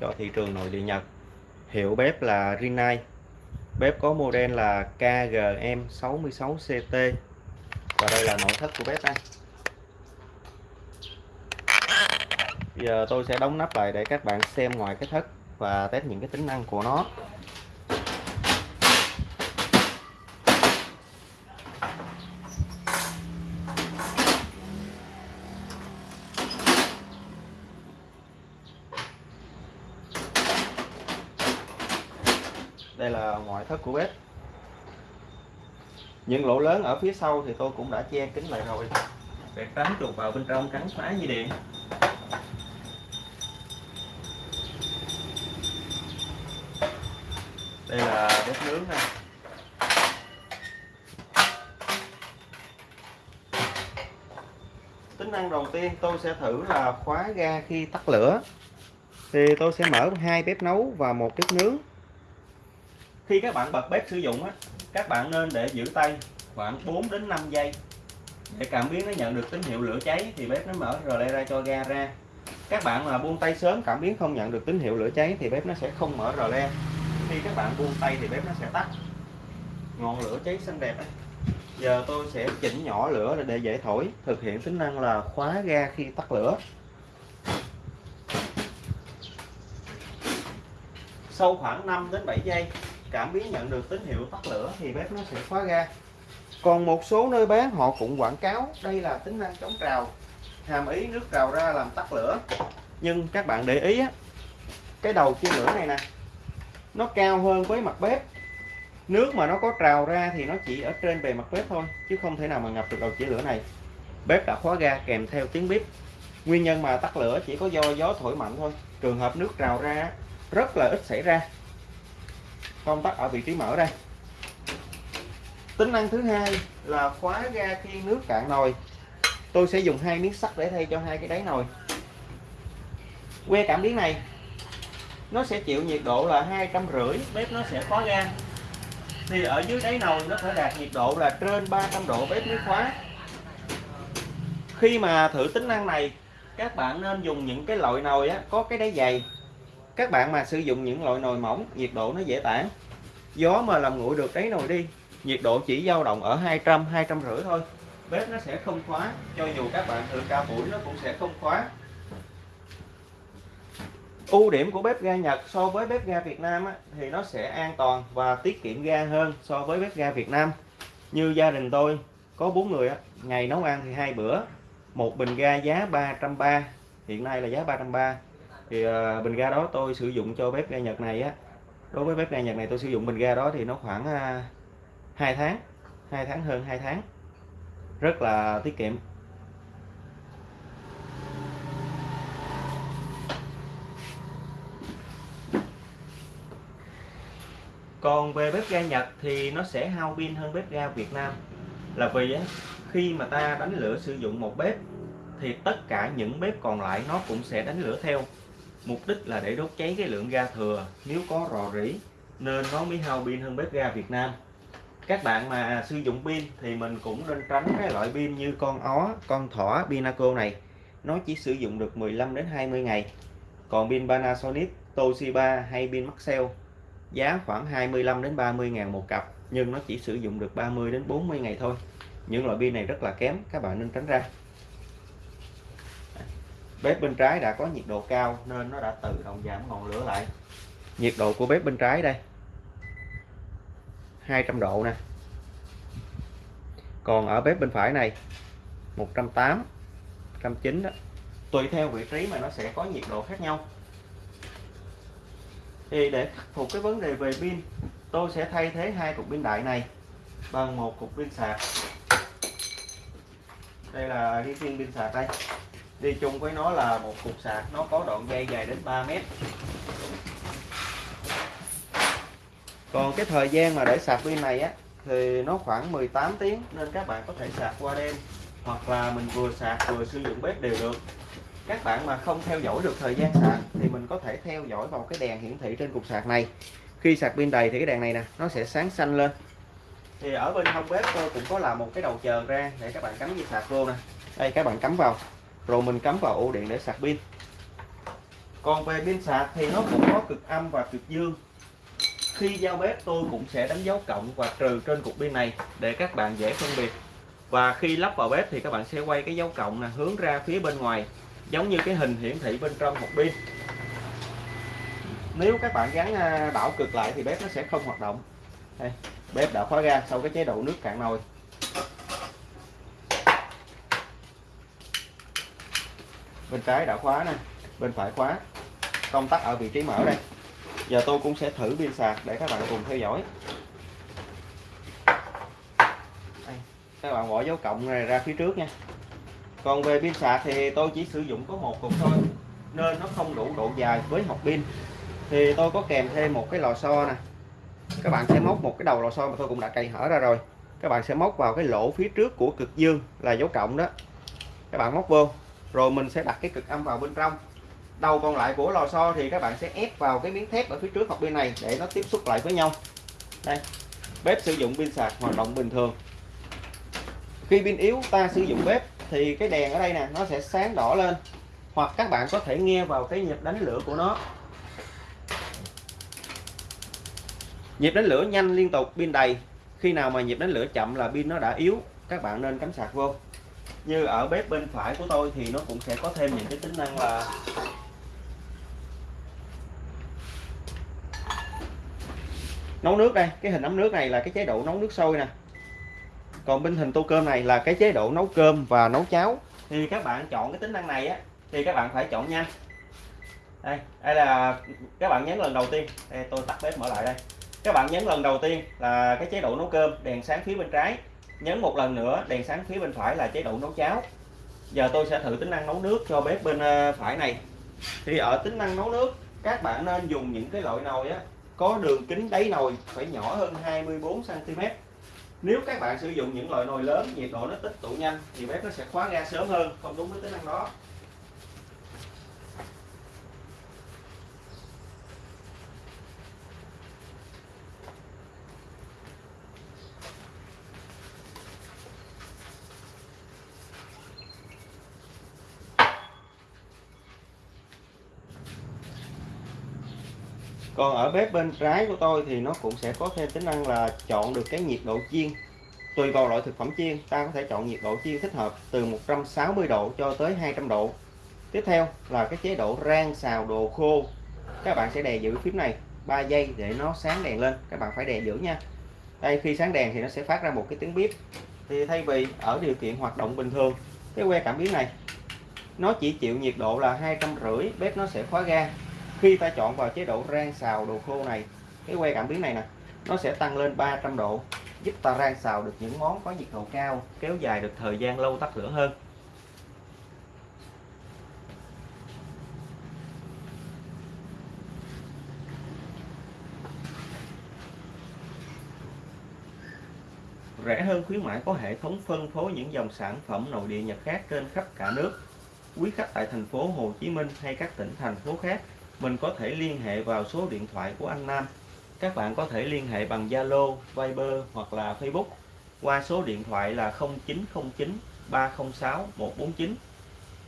cho thị trường nội địa Nhật. Hiệu bếp là Rinnai. Bếp có model là KGM66CT và đây là nội thất của bếp đây. Giờ tôi sẽ đóng nắp lại để các bạn xem ngoài cái thất và test những cái tính năng của nó. Đây là ngoại thất của bếp. Những lỗ lớn ở phía sau thì tôi cũng đã che kính lại rồi. Để tránh chuột vào bên trong cắn phá dây điện. Đây là bếp nướng ha. Tính năng đầu tiên tôi sẽ thử là khóa ga khi tắt lửa. Thì tôi sẽ mở hai bếp nấu và một bếp nướng khi các bạn bật bếp sử dụng á, các bạn nên để giữ tay khoảng 4 đến 5 giây. Để cảm biến nó nhận được tín hiệu lửa cháy thì bếp nó mở rờ le ra cho ga ra. Các bạn mà buông tay sớm, cảm biến không nhận được tín hiệu lửa cháy thì bếp nó sẽ không mở rờ le. Khi các bạn buông tay thì bếp nó sẽ tắt. Ngọn lửa cháy xanh đẹp ấy. giờ tôi sẽ chỉnh nhỏ lửa để dễ thổi, thực hiện tính năng là khóa ga khi tắt lửa. Sau khoảng 5 đến 7 giây cảm biến nhận được tín hiệu tắt lửa thì bếp nó sẽ khóa ga. Còn một số nơi bán, họ cũng quảng cáo đây là tính năng chống trào, hàm ý nước trào ra làm tắt lửa. Nhưng các bạn để ý á, cái đầu chia lửa này nè, nó cao hơn với mặt bếp. Nước mà nó có trào ra thì nó chỉ ở trên bề mặt bếp thôi, chứ không thể nào mà ngập được đầu chia lửa này. Bếp đã khóa ga kèm theo tiếng bếp nguyên nhân mà tắt lửa chỉ có do gió thổi mạnh thôi. Trường hợp nước trào ra rất là ít xảy ra công tắc ở vị trí mở đây. Tính năng thứ hai là khóa ga khi nước cạn nồi. Tôi sẽ dùng hai miếng sắt để thay cho hai cái đáy nồi. Que cảm biến này nó sẽ chịu nhiệt độ là hai trăm rưỡi bếp nó sẽ khóa ga. Thì ở dưới đáy nồi nó phải đạt nhiệt độ là trên 300 độ bếp mới khóa. Khi mà thử tính năng này các bạn nên dùng những cái loại nồi á, có cái đáy dày các bạn mà sử dụng những loại nồi mỏng nhiệt độ nó dễ tản. Gió mà làm nguội được đáy nồi đi nhiệt độ chỉ dao động ở 200 200 rưỡi thôi. Bếp nó sẽ không khóa cho dù các bạn thử cao buổi nó cũng sẽ không khóa. Ưu điểm của bếp ga Nhật so với bếp ga Việt Nam á, thì nó sẽ an toàn và tiết kiệm ga hơn so với bếp ga Việt Nam. Như gia đình tôi có bốn người á, ngày nấu ăn thì hai bữa một bình ga giá 330 hiện nay là giá 330 thì uh, bình ga đó tôi sử dụng cho bếp ga Nhật này á. Đối với bếp ga Nhật này tôi sử dụng bình ga đó thì nó khoảng ờ, uh, 2 tháng 2 tháng hơn 2 tháng. Rất là tiết kiệm. Còn về bếp ga Nhật thì nó sẽ hao pin hơn bếp ga Việt Nam. Là vì á, khi mà ta đánh lửa sử dụng một bếp thì tất cả những bếp còn lại nó cũng sẽ đánh lửa theo mục đích là để đốt cháy cái lượng ga thừa, nếu có rò rỉ, nên nó mới hao pin hơn bếp ga Việt Nam. Các bạn mà sử dụng pin thì mình cũng nên tránh cái loại pin như con ó, con thỏ Pinaco này. Nó chỉ sử dụng được 15 đến 20 ngày. Còn pin Panasonic, Toshiba hay pin Maxell, giá khoảng 25 đến 30 ngàn một cặp, nhưng nó chỉ sử dụng được 30 đến 40 ngày thôi. Những loại pin này rất là kém, các bạn nên tránh ra bếp bên trái đã có nhiệt độ cao nên nó đã tự động giảm ngọn lửa lại. Nhiệt độ của bếp bên trái đây 200 độ nè. Còn ở bếp bên phải này 180 190 đó. Tùy theo vị trí mà nó sẽ có nhiệt độ khác nhau. Thì để khắc phục cái vấn đề về pin, tôi sẽ thay thế hai cục pin đại này bằng một cục pin sạc. Đây là cái viên pin sạc đây đi chung với nó là một cục sạc, nó có đoạn dây dài đến 3 mét. Còn cái thời gian mà để sạc pin này á, thì nó khoảng 18 tiếng nên các bạn có thể sạc qua đêm, hoặc là mình vừa sạc vừa sử dụng bếp đều được. Các bạn mà không theo dõi được thời gian sạc thì mình có thể theo dõi vào cái đèn hiển thị trên cục sạc này. Khi sạc pin đầy thì cái đèn này nè, nó sẽ sáng xanh lên. Thì ở bên hông bếp tôi cũng có làm một cái đầu chờ ra để các bạn cắm dây sạc vô nè. Đây, các bạn cắm vào rồi mình cắm vào ổ điện để sạc pin. Còn về pin sạc thì nó cũng có cực âm và cực dương. Khi giao bếp tôi cũng sẽ đánh dấu cộng và trừ trên cục pin này để các bạn dễ phân biệt. Và khi lắp vào bếp thì các bạn sẽ quay cái dấu cộng là hướng ra phía bên ngoài giống như cái hình hiển thị bên trong một pin. Nếu các bạn gắn à, đảo cực lại thì bếp nó sẽ không hoạt động. Đây, bếp đã khóa ra sau cái chế độ nước cạn nồi. Bên trái đã khóa nè bên phải khóa. Công tắc ở vị trí mở đây. Giờ tôi cũng sẽ thử pin sạc để các bạn cùng theo dõi. Đây, các bạn bỏ dấu cộng này ra phía trước nha. Còn về pin sạc thì tôi chỉ sử dụng có một cục thôi nên nó không đủ độ dài với hộp pin. Thì tôi có kèm thêm một cái lò xo nè. Các bạn sẽ móc một cái đầu lò xo mà tôi cũng đã cày hở ra rồi. Các bạn sẽ móc vào cái lỗ phía trước của cực dương là dấu cộng đó. Các bạn móc vô rồi mình sẽ đặt cái cực âm vào bên trong. Đầu còn lại của lò xo thì các bạn sẽ ép vào cái miếng thép ở phía trước hoặc bên này để nó tiếp xúc lại với nhau. Đây, bếp sử dụng pin sạc hoạt động bình thường. Khi pin yếu, ta sử dụng bếp, thì cái đèn ở đây nè, nó sẽ sáng đỏ lên. Hoặc các bạn có thể nghe vào cái nhịp đánh lửa của nó. Nhịp đánh lửa nhanh liên tục, pin đầy. Khi nào mà nhịp đánh lửa chậm là pin nó đã yếu, các bạn nên cắm sạc vô như ở bếp bên phải của tôi thì nó cũng sẽ có thêm những cái tính năng là nấu nước đây. Cái hình ấm nước này là cái chế độ nấu nước sôi nè. Còn bên hình tô cơm này là cái chế độ nấu cơm và nấu cháo. Thì các bạn chọn cái tính năng này á, thì các bạn phải chọn nhanh. Đây đây là các bạn nhấn lần đầu tiên. Đây, tôi tắt bếp mở lại đây. Các bạn nhấn lần đầu tiên là cái chế độ nấu cơm, đèn sáng phía bên trái nhấn một lần nữa, đèn sáng phía bên phải là chế độ nấu cháo. Giờ tôi sẽ thử tính năng nấu nước cho bếp bên ờ, phải này. Thì ở tính năng nấu nước, các bạn nên dùng những cái loại nồi á, có đường kính đáy nồi phải nhỏ hơn 24 cm nếu các bạn sử dụng những loại nồi lớn, nhiệt độ nó tích tụ nhanh thì bếp nó sẽ khóa ga sớm hơn, không đúng với tính năng đó. Còn ở bếp bên trái của tôi thì nó cũng sẽ có thêm tính năng là chọn được cái nhiệt độ chiên. Tùy vào loại thực phẩm chiên, ta có thể chọn nhiệt độ chiên thích hợp từ 160 độ cho tới 200 độ. Tiếp theo là cái chế độ rang xào đồ khô. Các bạn sẽ đè giữ phím này 3 giây để nó sáng đèn lên. Các bạn phải đè giữ nha. Đây, khi sáng đèn thì nó sẽ phát ra một cái tiếng bếp thì thay vì ở điều kiện hoạt động bình thường, cái que cảm biến này, nó chỉ chịu nhiệt độ là hai trăm rưỡi, bếp nó sẽ khóa ga khi ta chọn vào chế độ rang xào đồ khô này, cái que cảm biến này nè, nó sẽ tăng lên 300 độ, giúp ta rang xào được những món có nhiệt độ cao, kéo dài được thời gian lâu tắt lửa hơn rẻ hơn khuyến mãi có hệ thống phân phối những dòng sản phẩm nội địa Nhật khác trên khắp cả nước. Quý khách tại thành phố Hồ Chí Minh hay các tỉnh, thành phố khác mình có thể liên hệ vào số điện thoại của anh Nam. Các bạn có thể liên hệ bằng Zalo, Viber hoặc là Facebook qua số điện thoại là 0909 306 149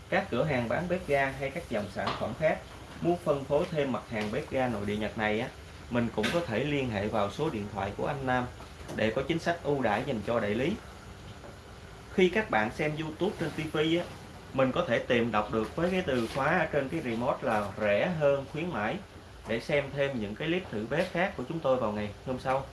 các cửa hàng bán bếp ga hay các dòng sản phẩm khác muốn phân phối thêm mặt hàng bếp ga nội địa Nhật này á mình cũng có thể liên hệ vào số điện thoại của anh Nam để có chính sách ưu đãi dành cho đại lý. Khi các bạn xem YouTube trên TV á mình có thể tìm đọc được với cái từ khóa ở trên cái remote là rẻ hơn khuyến mãi. Để xem thêm những cái clip thử bếp khác của chúng tôi vào ngày hôm sau.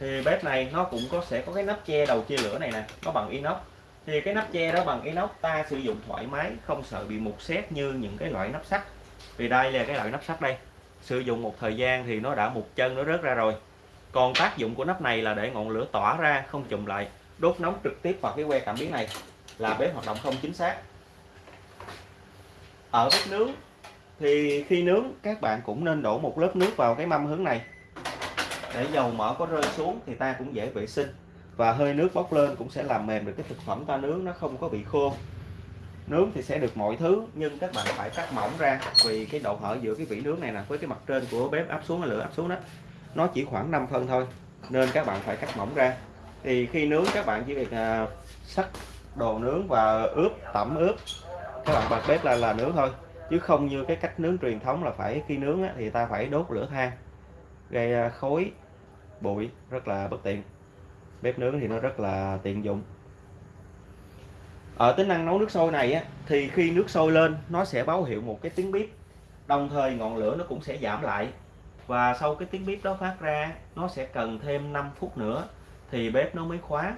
Thì bếp này nó cũng có, sẽ có cái nắp che đầu chia lửa này nè, nó bằng inox. Thì cái nắp che đó bằng inox ta sử dụng thoải mái, không sợ bị mục xét như những cái loại nắp sắt. Vì đây là cái loại nắp sắt đây sử dụng một thời gian thì nó đã một chân, nó rớt ra rồi. Còn tác dụng của nắp này là để ngọn lửa tỏa ra, không chùm lại. Đốt nóng trực tiếp vào cái que cảm biến này. Là bếp hoạt động không chính xác. Ở bếp nướng, thì khi nướng, các bạn cũng nên đổ một lớp nước vào cái mâm hướng này. Để dầu mỡ có rơi xuống thì ta cũng dễ vệ sinh. Và hơi nước bốc lên cũng sẽ làm mềm được cái thực phẩm ta nướng, nó không có bị khô nướng thì sẽ được mọi thứ nhưng các bạn phải cắt mỏng ra vì cái độ hở giữa cái vỉ nướng này nè với cái mặt trên của bếp áp xuống lửa áp xuống đó nó chỉ khoảng 5 phân thôi nên các bạn phải cắt mỏng ra. Thì khi nướng các bạn chỉ việc à, sắc đồ nướng và ướp tẩm ướp các bạn bật bếp là là nướng thôi chứ không như cái cách nướng truyền thống là phải khi nướng á, thì ta phải đốt lửa than gây à, khói bụi rất là bất tiện. Bếp nướng thì nó rất là tiện dụng ở tính năng nấu nước sôi này á, thì khi nước sôi lên nó sẽ báo hiệu một cái tiếng bếp đồng thời ngọn lửa nó cũng sẽ giảm lại. Và sau cái tiếng bếp đó phát ra nó sẽ cần thêm 5 phút nữa thì bếp nó mới khóa.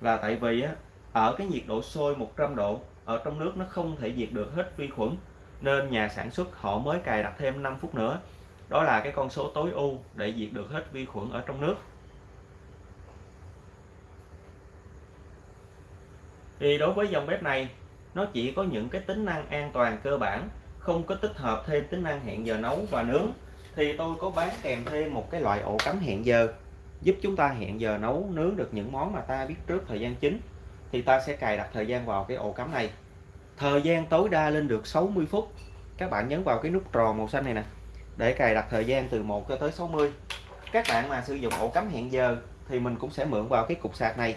Là tại vì á, ở cái nhiệt độ sôi 100 độ ở trong nước nó không thể diệt được hết vi khuẩn nên nhà sản xuất họ mới cài đặt thêm 5 phút nữa. Đó là cái con số tối ưu để diệt được hết vi khuẩn ở trong nước. Thì đối với dòng bếp này, nó chỉ có những cái tính năng an toàn cơ bản, không có tích hợp thêm tính năng hẹn giờ nấu và nướng. Thì tôi có bán kèm thêm một cái loại ổ cắm hẹn giờ, giúp chúng ta hẹn giờ nấu, nướng được những món mà ta biết trước thời gian chính. Thì ta sẽ cài đặt thời gian vào cái ổ cắm này. Thời gian tối đa lên được 60 phút. Các bạn nhấn vào cái nút tròn màu xanh này nè, để cài đặt thời gian từ 1 cho tới 60 các bạn mà sử dụng ổ cắm hẹn giờ thì mình cũng sẽ mượn vào cái cục sạc này.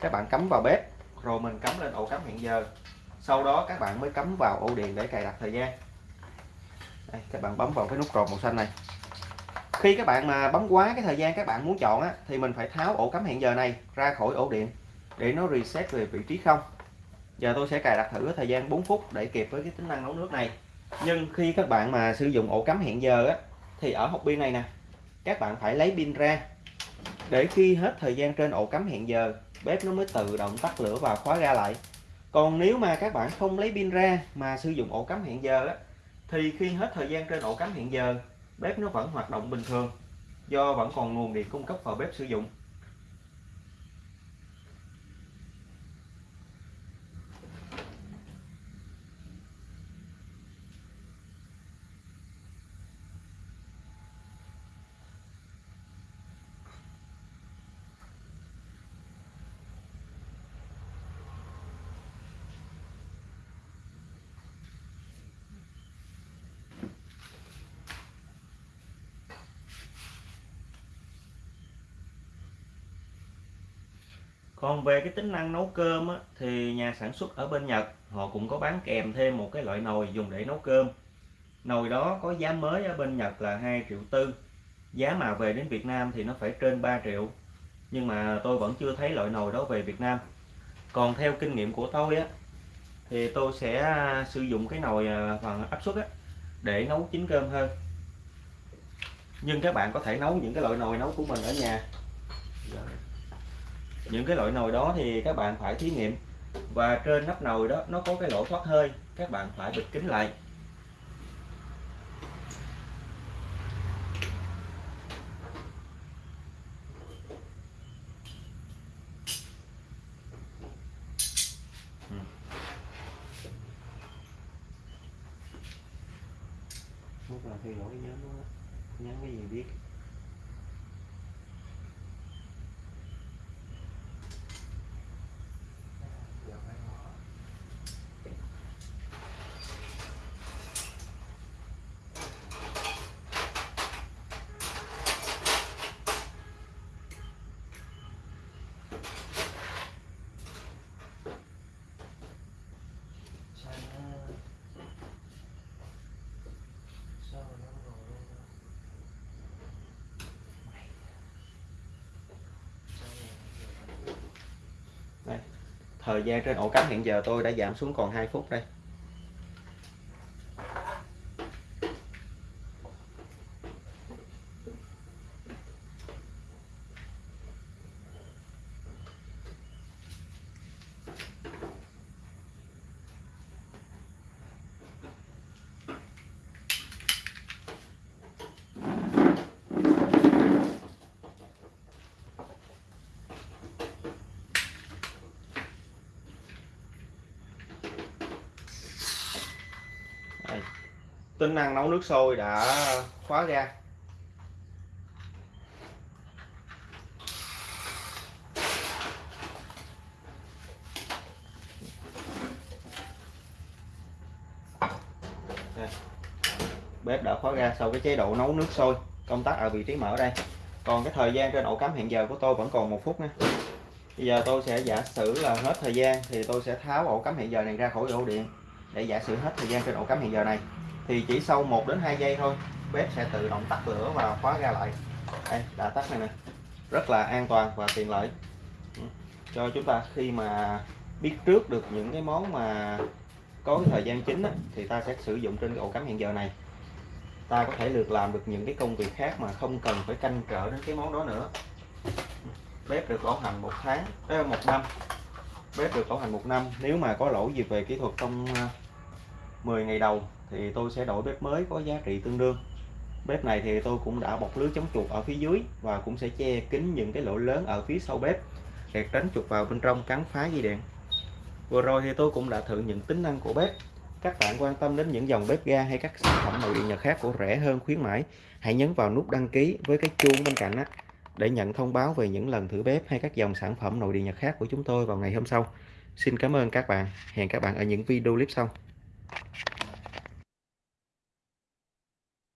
Các bạn cắm vào bếp rồi mình cắm lên ổ cắm hẹn giờ. Sau đó các bạn mới cắm vào ổ điện để cài đặt thời gian. Đây, các bạn bấm vào cái nút tròn màu xanh này. Khi các bạn mà bấm quá cái thời gian các bạn muốn chọn á, thì mình phải tháo ổ cắm hẹn giờ này ra khỏi ổ điện để nó reset về vị trí không. Giờ tôi sẽ cài đặt thử thời gian 4 phút để kịp với cái tính năng nấu nước này. Nhưng khi các bạn mà sử dụng ổ cắm hẹn giờ á, thì ở hộp pin này nè các bạn phải lấy pin ra. Để khi hết thời gian trên ổ cắm hẹn giờ bếp nó mới tự động tắt lửa và khóa ra lại. Còn nếu mà các bạn không lấy pin ra mà sử dụng ổ cắm hẹn giờ á, thì khi hết thời gian trên ổ cắm hẹn giờ bếp nó vẫn hoạt động bình thường do vẫn còn nguồn điện cung cấp vào bếp sử dụng. Còn về cái tính năng nấu cơm á, thì nhà sản xuất ở bên Nhật họ cũng có bán kèm thêm một cái loại nồi dùng để nấu cơm. Nồi đó có giá mới ở bên Nhật là 2 triệu tư. Giá mà về đến Việt Nam thì nó phải trên 3 triệu. Nhưng mà tôi vẫn chưa thấy loại nồi đó về Việt Nam. Còn theo kinh nghiệm của tôi á thì tôi sẽ à, sử dụng cái nồi à, phần áp suất á để nấu chín cơm hơn. Nhưng các bạn có thể nấu những cái loại nồi nấu của mình ở nhà những cái loại nồi đó thì các bạn phải thí nghiệm. Và trên nắp nồi đó, nó có cái lỗ thoát hơi, các bạn phải bịt kín lại. Lúc là khi lỗi nhớ nó nhắn cái gì biết? Thời gian trên ổ cắm hiện giờ tôi đã giảm xuống còn 2 phút đây. Tính năng nấu nước sôi đã khóa ra. Bếp đã khóa ra sau cái chế độ nấu nước sôi. Công tắc ở vị trí mở đây. Còn cái thời gian trên ổ cắm hiện giờ của tôi vẫn còn một phút nha. Bây giờ tôi sẽ giả sử là hết thời gian thì tôi sẽ tháo ổ cắm hiện giờ này ra khỏi ổ điện để giả sử hết thời gian trên ổ cắm hiện giờ này thì chỉ sau 1 đến 2 giây thôi bếp sẽ tự động tắt lửa và khóa ra lại. Đây đã tắt này nè. Rất là an toàn và tiện lợi. Ừ. Cho chúng ta khi mà biết trước được những cái món mà có cái thời gian chính á, thì ta sẽ sử dụng trên cái ổ cắm hiện giờ này. Ta có thể được làm được những cái công việc khác mà không cần phải canh trở đến cái món đó nữa. Bếp được bảo hành một tháng một năm. Bếp được bảo hành một năm. Nếu mà có lỗi gì về kỹ thuật trong ờ, 10 ngày đầu thì tôi sẽ đổi bếp mới có giá trị tương đương. Bếp này thì tôi cũng đã bọc lưới chống chuột ở phía dưới và cũng sẽ che kín những cái lỗ lớn ở phía sau bếp để tránh chuột vào bên trong cắn phá dây điện vừa rồi thì tôi cũng đã thử những tính năng của bếp. Các bạn quan tâm đến những dòng bếp ga hay các sản phẩm nội địa nhật khác của rẻ hơn, khuyến mãi, hãy nhấn vào nút đăng ký với cái chuông bên cạnh á, để nhận thông báo về những lần thử bếp hay các dòng sản phẩm nội địa nhật khác của chúng tôi vào ngày hôm sau. Xin cảm ơn các bạn. Hẹn các bạn ở những video clip sau.